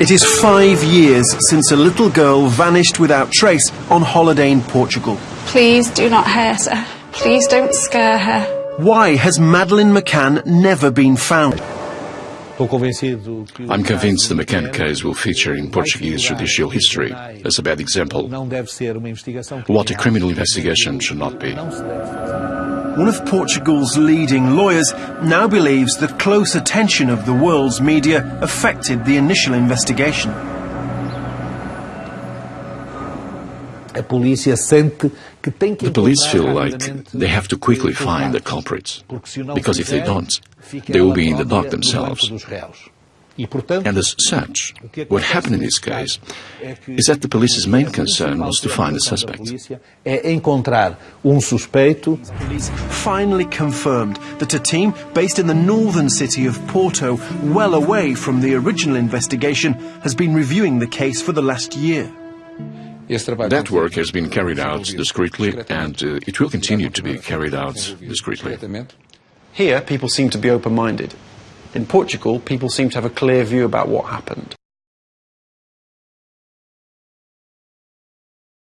It is five years since a little girl vanished without trace on holiday in Portugal. Please do not hurt her. Please don't scare her. Why has Madeleine McCann never been found? I'm convinced the McCann case will feature in Portuguese judicial history as a bad example. What a criminal investigation should not be. One of Portugal's leading lawyers now believes that close attention of the world's media affected the initial investigation. The police feel like they have to quickly find the culprits, because if they don't, they will be in the dock themselves. And as such, what happened in this case is that the police's main concern was to find a suspect. Police finally confirmed that a team based in the northern city of Porto, well away from the original investigation, has been reviewing the case for the last year. That work has been carried out discreetly, and uh, it will continue to be carried out discreetly. Here, people seem to be open minded. In Portugal, people seem to have a clear view about what happened.